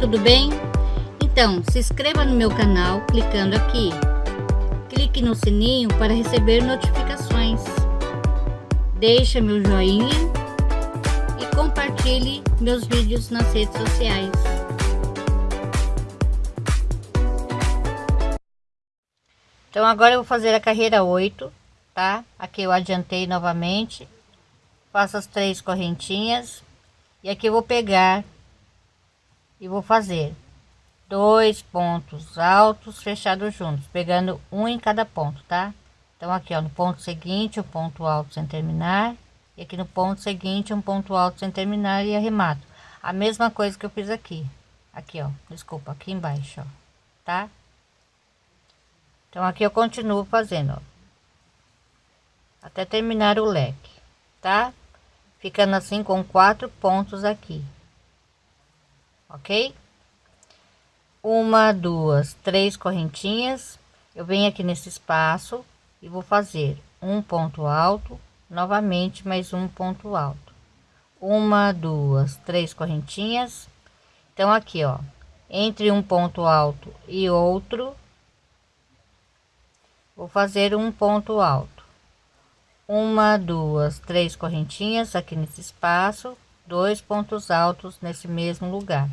tudo bem? Então, se inscreva no meu canal clicando aqui. Clique no sininho para receber notificações. Deixe meu joinha e compartilhe meus vídeos nas redes sociais. Então agora eu vou fazer a carreira 8, tá? Aqui eu adiantei novamente. Faço as três correntinhas. E aqui eu vou pegar e vou fazer dois pontos altos fechados juntos, pegando um em cada ponto, tá? Então aqui, ó, no ponto seguinte, um ponto alto sem terminar, e aqui no ponto seguinte, um ponto alto sem terminar e arremato. A mesma coisa que eu fiz aqui. Aqui, ó, desculpa, aqui embaixo, ó, tá? Então aqui eu continuo fazendo, ó, até terminar o leque, tá? Ficando assim com quatro pontos aqui ok? Uma, duas, três correntinhas. Eu venho aqui nesse espaço e vou fazer um ponto alto, novamente mais um ponto alto. Uma, duas, três correntinhas. Então aqui, ó, entre um ponto alto e outro, vou fazer um ponto alto. Uma, duas, três correntinhas aqui nesse espaço dois pontos altos nesse mesmo lugar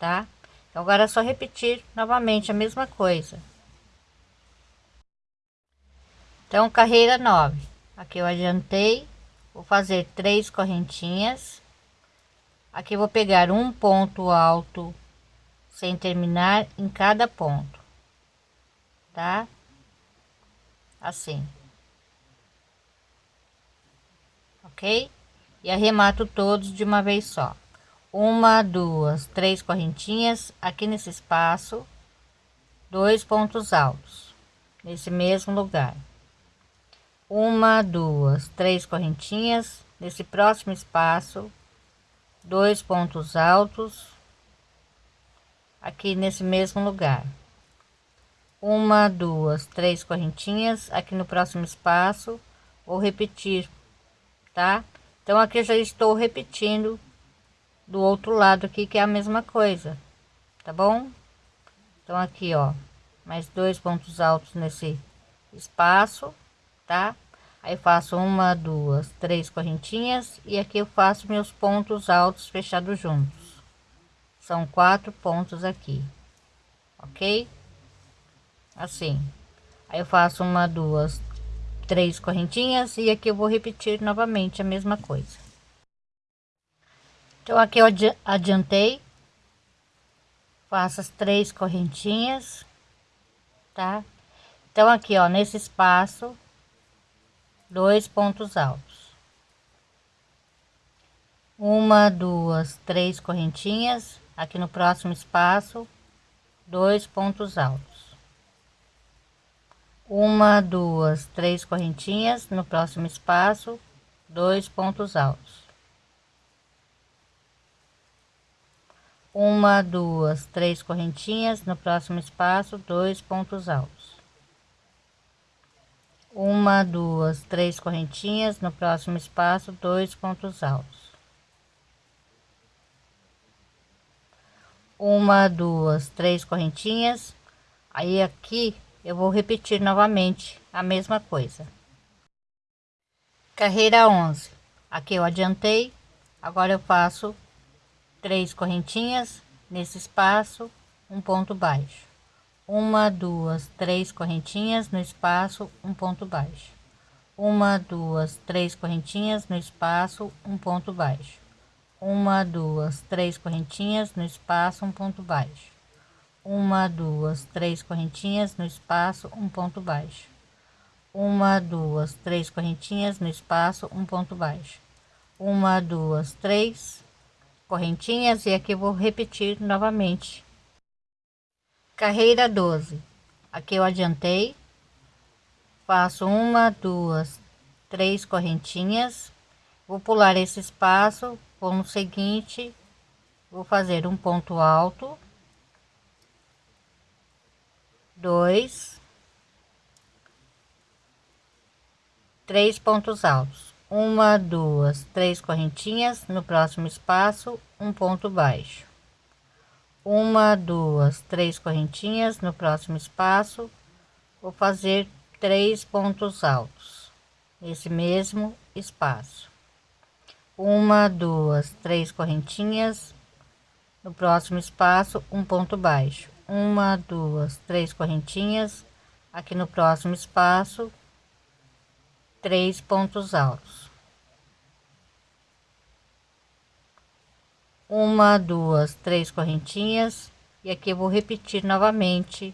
tá? Então agora é só repetir novamente a mesma coisa. Então carreira 9 aqui eu adiantei vou fazer três correntinhas. Aqui vou pegar um ponto alto sem terminar em cada ponto tá? Assim. Ok e arremato todos de uma vez só. Uma duas três correntinhas aqui nesse espaço dois pontos altos nesse mesmo lugar. Uma duas três correntinhas nesse próximo espaço dois pontos altos aqui nesse mesmo lugar. Uma duas três correntinhas aqui no próximo espaço. Vou repetir tá então aqui já estou repetindo do outro lado aqui que é a mesma coisa tá bom? Então aqui ó mais dois pontos altos nesse espaço tá? Aí faço uma duas três correntinhas e aqui eu faço meus pontos altos fechados juntos. São quatro pontos aqui ok? Assim. Aí eu faço uma duas três correntinhas e aqui eu vou repetir novamente a mesma coisa. Então aqui eu adiantei faço as três correntinhas tá? Então aqui ó nesse espaço dois pontos altos. Uma duas três correntinhas aqui no próximo espaço dois pontos altos uma duas três correntinhas no próximo espaço. Dois pontos altos. Uma duas três correntinhas no próximo espaço. Dois pontos altos. Uma duas três correntinhas no próximo espaço. Dois pontos altos. Uma duas três correntinhas. Aí aqui eu vou repetir novamente a mesma coisa. Carreira 11 aqui eu adiantei agora eu faço três correntinhas nesse espaço um ponto baixo. Uma duas três correntinhas no espaço um ponto baixo. Uma duas três correntinhas no espaço um ponto baixo. Uma duas três correntinhas no espaço um ponto baixo uma duas três correntinhas no espaço um ponto baixo. Uma duas três correntinhas no espaço um ponto baixo. Uma duas três correntinhas e aqui vou repetir novamente. Carreira 12 aqui eu adiantei. Faço uma duas três correntinhas. Vou pular esse espaço vou no seguinte vou fazer um ponto alto dois, três pontos altos, uma, duas, três correntinhas no próximo espaço, um ponto baixo, uma duas três correntinhas no próximo espaço vou fazer três pontos altos nesse mesmo espaço. Uma duas três correntinhas no próximo espaço um ponto baixo uma duas três correntinhas. Aqui no próximo espaço três pontos altos. Uma duas três correntinhas. E aqui eu vou repetir novamente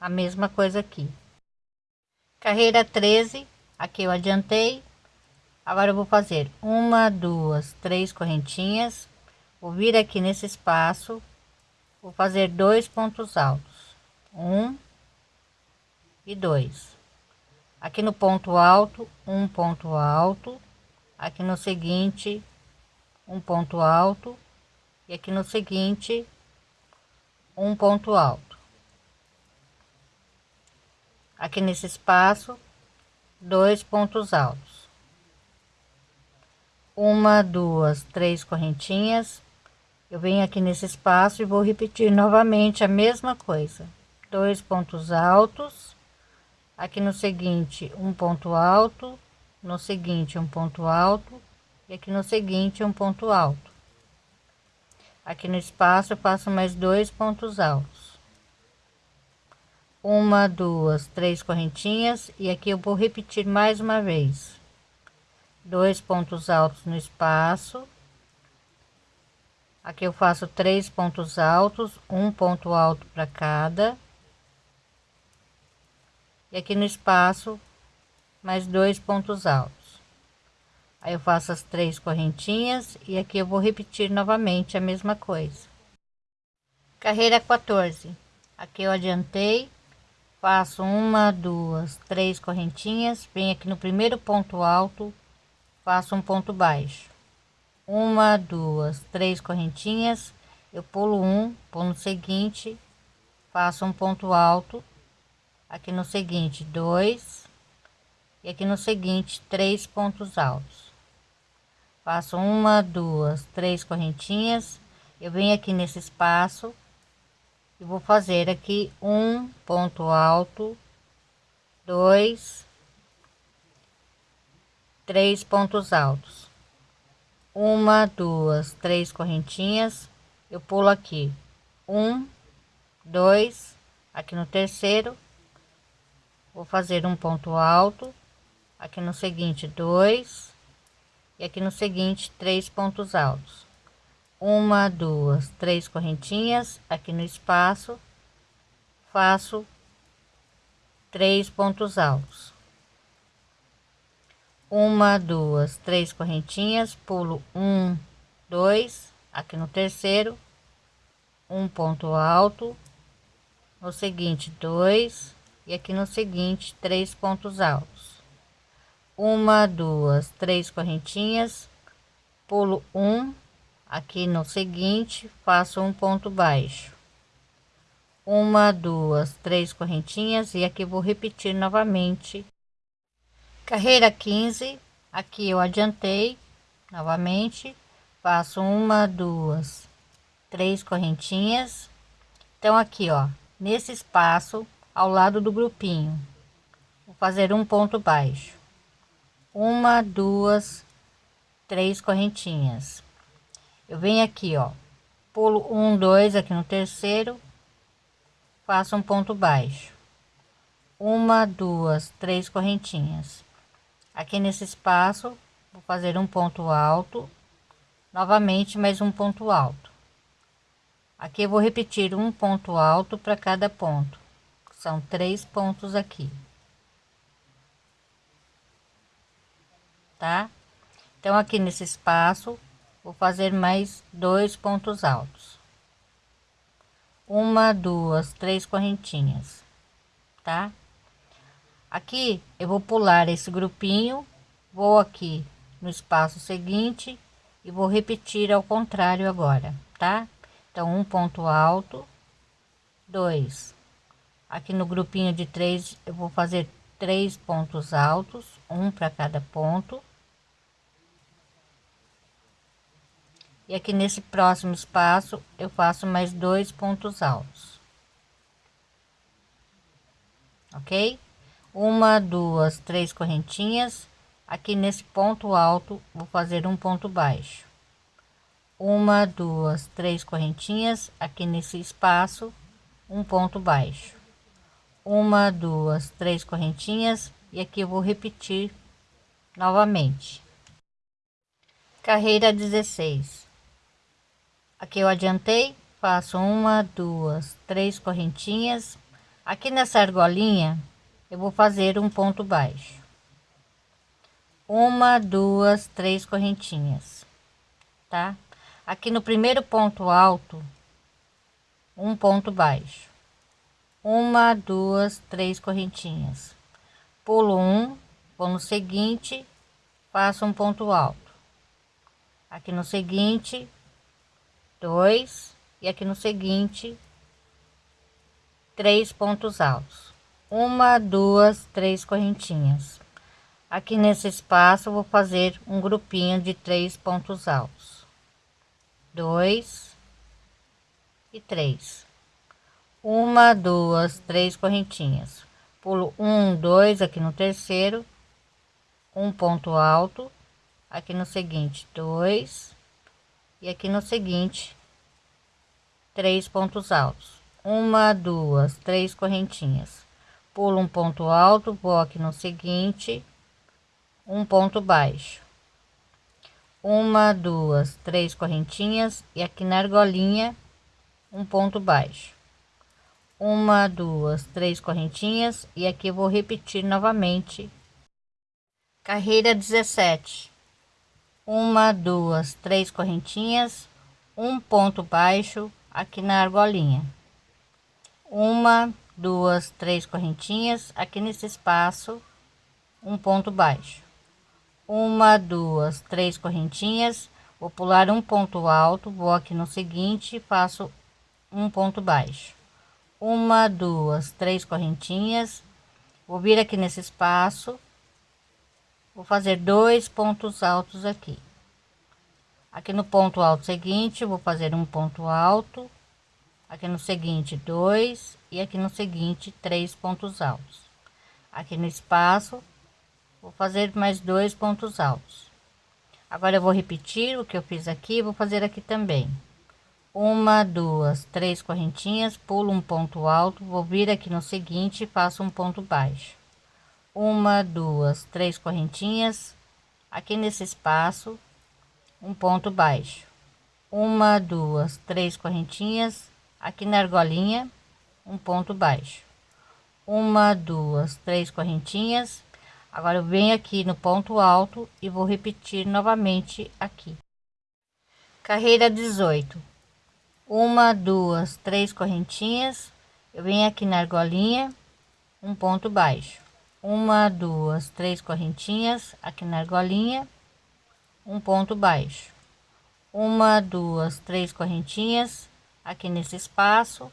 a mesma coisa aqui. Carreira 13 aqui eu adiantei. Agora eu vou fazer uma duas três correntinhas. Vou vir aqui nesse espaço vou fazer dois pontos altos. Um e dois. Aqui no ponto alto um ponto alto. Aqui no seguinte um ponto alto. E aqui no seguinte um ponto alto. Aqui nesse espaço dois pontos altos. Uma duas três correntinhas eu venho aqui nesse espaço e vou repetir novamente a mesma coisa. Dois pontos altos aqui no seguinte um ponto alto no seguinte um ponto alto e aqui no seguinte um ponto alto. Aqui no espaço eu faço mais dois pontos altos. Uma duas três correntinhas e aqui eu vou repetir mais uma vez. Dois pontos altos no espaço aqui eu faço três pontos altos um ponto alto para cada. E aqui no espaço mais dois pontos altos. Aí eu faço as três correntinhas e aqui eu vou repetir novamente a mesma coisa. Carreira 14 aqui eu adiantei faço uma duas três correntinhas venho aqui no primeiro ponto alto faço um ponto baixo uma duas três correntinhas. Eu pulo um pulo no seguinte faço um ponto alto. Aqui no seguinte dois. E aqui no seguinte três pontos altos. Faço uma duas três correntinhas. Eu venho aqui nesse espaço e vou fazer aqui um ponto alto dois três pontos altos uma duas três correntinhas. Eu pulo aqui. Um dois aqui no terceiro. Vou fazer um ponto alto. Aqui no seguinte dois. E aqui no seguinte três pontos altos. Uma duas três correntinhas. Aqui no espaço faço três pontos altos uma duas três correntinhas pulo um dois aqui no terceiro um ponto alto no seguinte dois e aqui no seguinte três pontos altos. Uma duas três correntinhas pulo um aqui no seguinte faço um ponto baixo. Uma duas três correntinhas e aqui vou repetir novamente carreira 15 aqui eu adiantei novamente faço uma duas três correntinhas. Então aqui ó nesse espaço ao lado do grupinho vou fazer um ponto baixo. Uma duas três correntinhas. Eu venho aqui ó pulo um dois aqui no terceiro faço um ponto baixo. Uma duas três correntinhas aqui nesse espaço vou fazer um ponto alto novamente mais um ponto alto aqui eu vou repetir um ponto alto para cada ponto são três pontos aqui tá? Então, aqui nesse espaço, vou fazer mais dois pontos altos. Uma, duas, três correntinhas, tá? Aqui eu vou pular esse grupinho, vou aqui no espaço seguinte e vou repetir ao contrário agora, tá? Então, um ponto alto, dois. Aqui no grupinho de três, eu vou fazer três pontos altos, um para cada ponto e aqui nesse próximo espaço eu faço mais dois pontos altos ok uma duas três correntinhas. Aqui nesse ponto alto vou fazer um ponto baixo. Uma duas três correntinhas. Aqui nesse espaço um ponto baixo. Uma duas três correntinhas. E aqui eu vou repetir novamente. Carreira 16 aqui eu adiantei faço uma duas três correntinhas. Aqui nessa argolinha eu vou fazer um ponto baixo. Uma duas três correntinhas tá? Aqui no primeiro ponto alto um ponto baixo. Uma duas três correntinhas. Pulo um vou no seguinte faço um ponto alto. Aqui no seguinte dois e aqui no seguinte três pontos altos uma duas três correntinhas. Aqui nesse espaço vou fazer um grupinho de três pontos altos. Dois e três. Uma duas três correntinhas. Pulo um dois aqui no terceiro um ponto alto. Aqui no seguinte dois. E aqui no seguinte três pontos altos. Uma duas três correntinhas pulo um ponto alto aqui no seguinte um ponto baixo. Uma duas três correntinhas e aqui na argolinha um ponto baixo. Uma duas três correntinhas e aqui vou repetir novamente. Carreira 17 uma duas três correntinhas um ponto baixo aqui na argolinha. Uma duas três correntinhas aqui nesse espaço um ponto baixo. Uma duas três correntinhas vou pular um ponto alto vou aqui no seguinte faço um ponto baixo. Uma duas três correntinhas vou vir aqui nesse espaço vou fazer dois pontos altos aqui. Aqui no ponto alto seguinte vou fazer um ponto alto aqui no seguinte dois e aqui no seguinte três pontos altos. Aqui no espaço vou fazer mais dois pontos altos. Agora eu vou repetir o que eu fiz aqui vou fazer aqui também. Uma duas três correntinhas pulo um ponto alto vou vir aqui no seguinte faço um ponto baixo. Uma duas três correntinhas aqui nesse espaço um ponto baixo. Uma duas três correntinhas aqui na argolinha um ponto baixo. Uma duas três correntinhas. Agora eu venho aqui no ponto alto e vou repetir novamente aqui. Carreira 18 uma duas três correntinhas. Eu venho aqui na argolinha um ponto baixo. Uma duas três correntinhas aqui na argolinha um ponto baixo. Uma duas três correntinhas aqui nesse espaço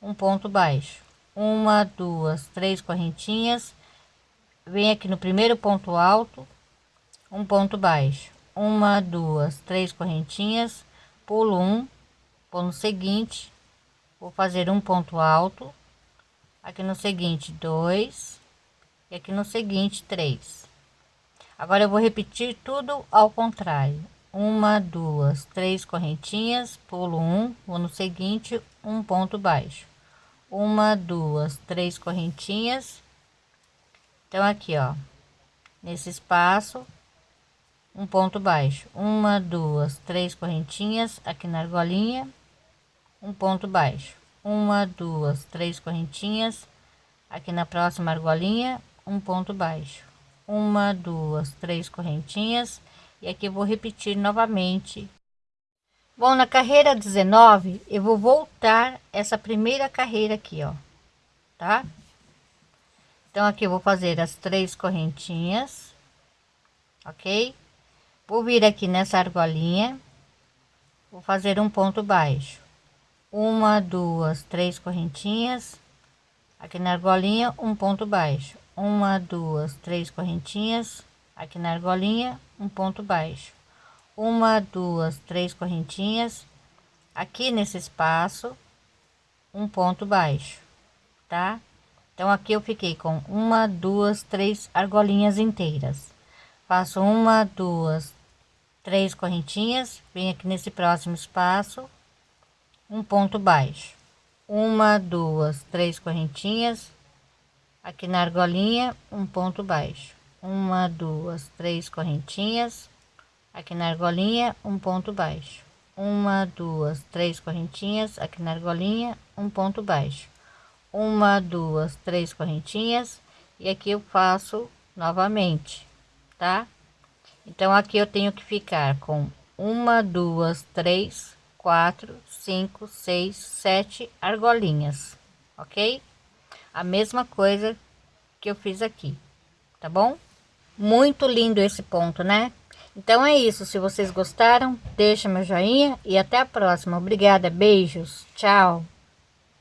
um ponto baixo. Uma duas três correntinhas. Vem aqui no primeiro ponto alto um ponto baixo. Uma duas três correntinhas. Pulo um vou no seguinte vou fazer um ponto alto. Aqui no seguinte dois. E aqui no seguinte três. Agora eu vou repetir tudo ao contrário uma duas três correntinhas pulo um vou no seguinte um ponto baixo. Uma duas três correntinhas. Então aqui ó nesse espaço um ponto baixo. Uma duas três correntinhas aqui na argolinha um ponto baixo. Uma duas três correntinhas aqui na próxima argolinha um ponto baixo. Uma duas três correntinhas e aqui vou repetir novamente. Bom na carreira 19 eu vou voltar essa primeira carreira aqui ó tá? Então aqui eu vou fazer as três correntinhas ok? Vou vir aqui nessa argolinha vou fazer um ponto baixo. Uma duas três correntinhas aqui na argolinha um ponto baixo. Uma duas três correntinhas aqui na argolinha um ponto baixo. Uma duas três correntinhas aqui nesse espaço um ponto baixo tá? Então aqui eu fiquei com uma duas três argolinhas inteiras. Faço uma duas três correntinhas venho aqui nesse próximo espaço um ponto baixo. Uma duas três correntinhas aqui na argolinha um ponto baixo uma duas três correntinhas. Aqui na argolinha um ponto baixo. Uma duas três correntinhas. Aqui na argolinha um ponto baixo. Uma duas três correntinhas. E aqui eu faço novamente tá? Então aqui eu tenho que ficar com uma duas três quatro cinco seis sete argolinhas ok? A mesma coisa que eu fiz aqui, tá bom? Muito lindo esse ponto, né? Então é isso, se vocês gostaram, deixa meu joinha e até a próxima. Obrigada, beijos, tchau!